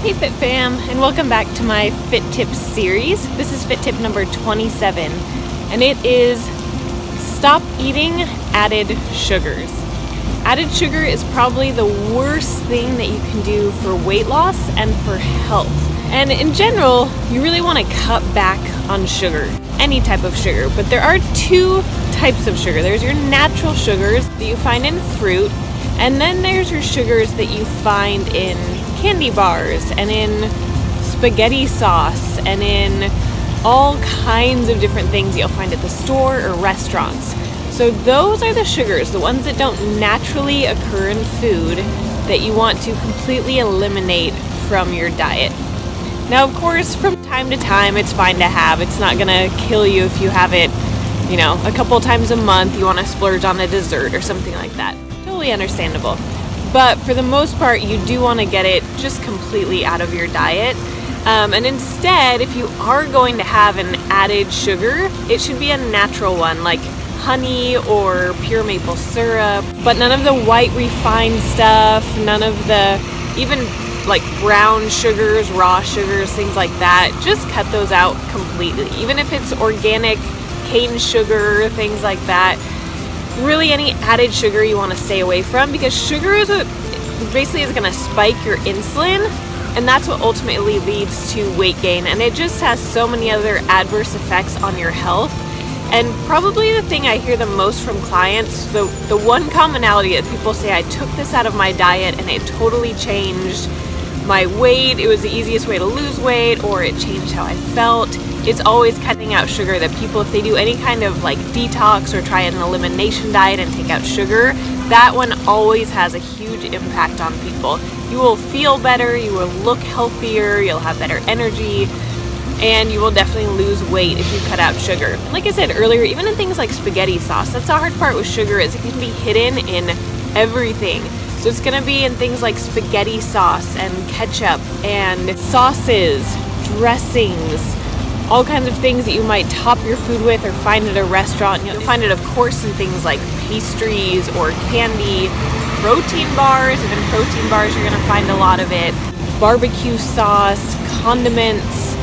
Hey Fit Fam, and welcome back to my Fit Tips series. This is Fit Tip number 27, and it is stop eating added sugars. Added sugar is probably the worst thing that you can do for weight loss and for health. And in general, you really want to cut back on sugar, any type of sugar. But there are two types of sugar. There's your natural sugars that you find in fruit, and then there's your sugars that you find in candy bars and in spaghetti sauce and in all kinds of different things you'll find at the store or restaurants. So those are the sugars, the ones that don't naturally occur in food that you want to completely eliminate from your diet. Now, of course, from time to time, it's fine to have. It's not gonna kill you if you have it, you know, a couple times a month. You wanna splurge on a dessert or something like that. Totally understandable. But for the most part, you do want to get it just completely out of your diet. Um, and instead, if you are going to have an added sugar, it should be a natural one like honey or pure maple syrup, but none of the white refined stuff, none of the even like brown sugars, raw sugars, things like that. Just cut those out completely. Even if it's organic cane sugar, things like that really any added sugar you want to stay away from because sugar is a, basically is going to spike your insulin and that's what ultimately leads to weight gain and it just has so many other adverse effects on your health. And probably the thing I hear the most from clients the the one commonality that people say I took this out of my diet and it totally changed my weight it was the easiest way to lose weight or it changed how I felt. It's always cutting out sugar that people if they do any kind of like detox or try an elimination diet and take out sugar that one always has a huge impact on people. You will feel better you will look healthier you'll have better energy and you will definitely lose weight if you cut out sugar. Like i said earlier even in things like spaghetti sauce that's the hard part with sugar is it can be hidden in everything so it's to be in things like spaghetti sauce and ketchup and sauces dressings all kinds of things that you might top your food with or find at a restaurant. You'll find it, of course, in things like pastries or candy, protein bars. Even protein bars, you're to find a lot of it. Barbecue sauce, condiments,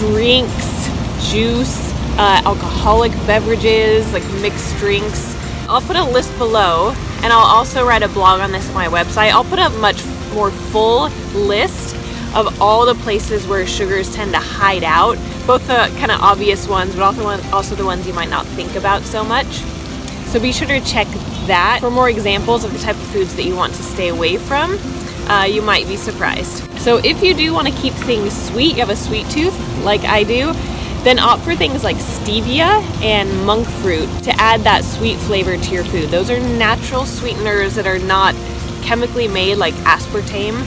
drinks, juice, uh, alcoholic beverages, like mixed drinks. I'll put a list below, and I'll also write a blog on this on my website. I'll put a much more full list of all the places where sugars tend to hide out both the kind of obvious ones, but also, also the ones you might not think about so much. So be sure to check that for more examples of the type of foods that you want to stay away from. Uh, you might be surprised. So if you do want to keep things sweet, you have a sweet tooth like I do, then opt for things like stevia and monk fruit to add that sweet flavor to your food. Those are natural sweeteners that are not chemically made like aspartame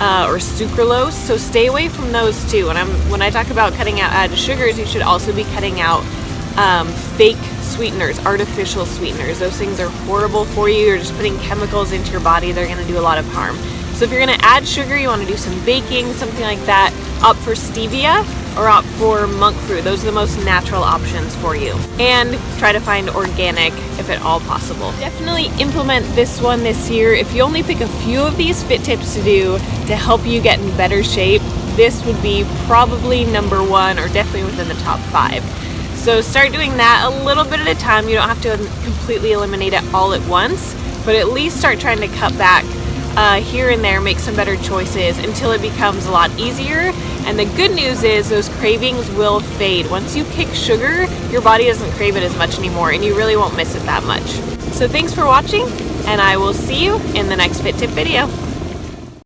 uh, or sucralose. So stay away from those too. And I'm when I talk about cutting out added sugars, you should also be cutting out um, fake sweeteners, artificial sweeteners. Those things are horrible for you. You're just putting chemicals into your body. They're going to do a lot of harm. So if you're going to add sugar, you want to do some baking, something like that, opt for stevia or opt for monk fruit. Those are the most natural options for you. And try to find organic if at all possible. Definitely implement this one this year. If you only pick a few of these fit tips to do to help you get in better shape, this would be probably number one or definitely within the top five. So start doing that a little bit at a time. You don't have to completely eliminate it all at once, but at least start trying to cut back uh, here and there, make some better choices until it becomes a lot easier. And the good news is those cravings will fade. Once you kick sugar, your body doesn't crave it as much anymore and you really won't miss it that much. So thanks for watching and I will see you in the next Fit Tip video.